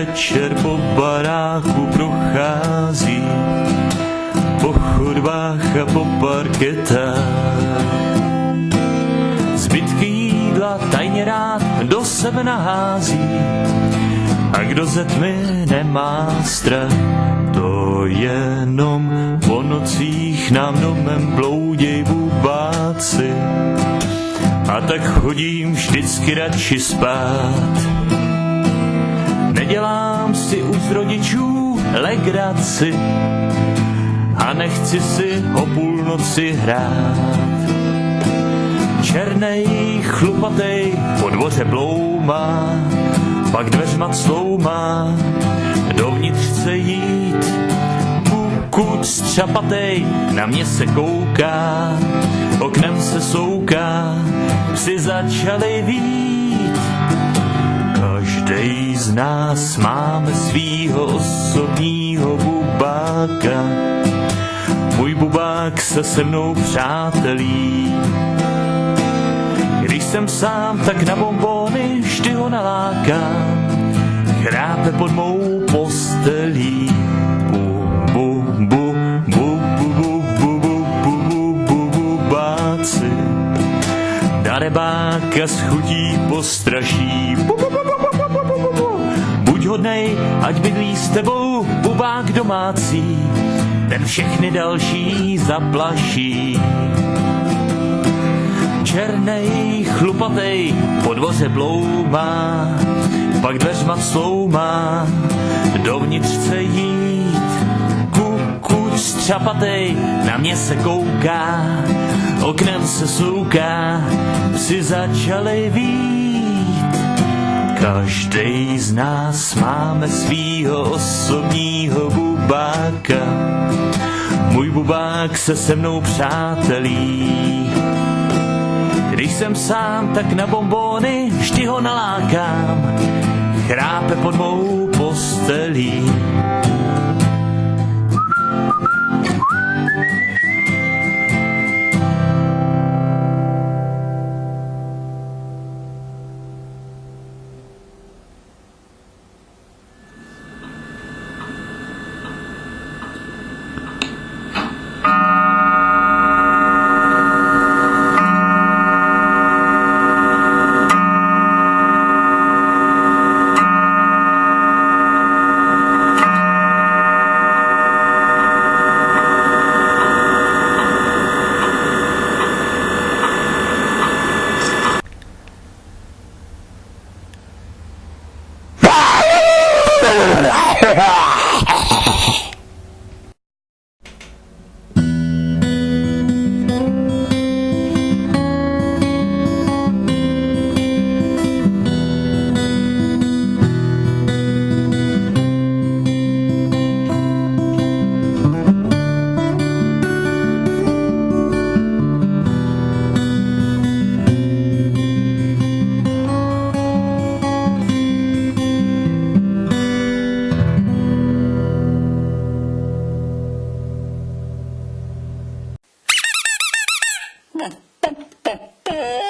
večer po baráku prochází, po chodbách a po parketách. Zbytky jídla tajně rád do sebe nahází, a kdo ze tmy nemá strach, to jenom po nocích nám domem blouděj bubáci. A tak chodím vždycky radši spát. Nedělám si už rodičů legraci a nechci si o půlnoci hrát. Černej, chlupatej, po dvoře bloumá, pak dveřma cloumá, dovnitř chce jít. Pokud střapatej na mě se kouká, oknem se souká, psi začali vít. Nás máme svýho osobního bubáka, můj bubák se se mnou přátelí. Když jsem sám, tak na bombony vždy ho nalákám. Chrápe pod mou postelí. Darebáka s chutí. Bu, bu, bu, bu, bu, bu, bu, hodnej, ať bydlí s tebou bubák domácí, ten všechny další zaplaší černej, chlupatej, po dvoře bloumá, pak dveřma sloumá, dovnitř chce jít. Kukuč střapatej, na mě se kouká, oknem se souká, psi začali vít. Každej z nás máme svýho osobního bubáka, můj bubák se se mnou přátelí. Když jsem sám, tak na bombony vždy ho nalákám. Chrápe pod mou postelí. 哎，哈哈。Oh!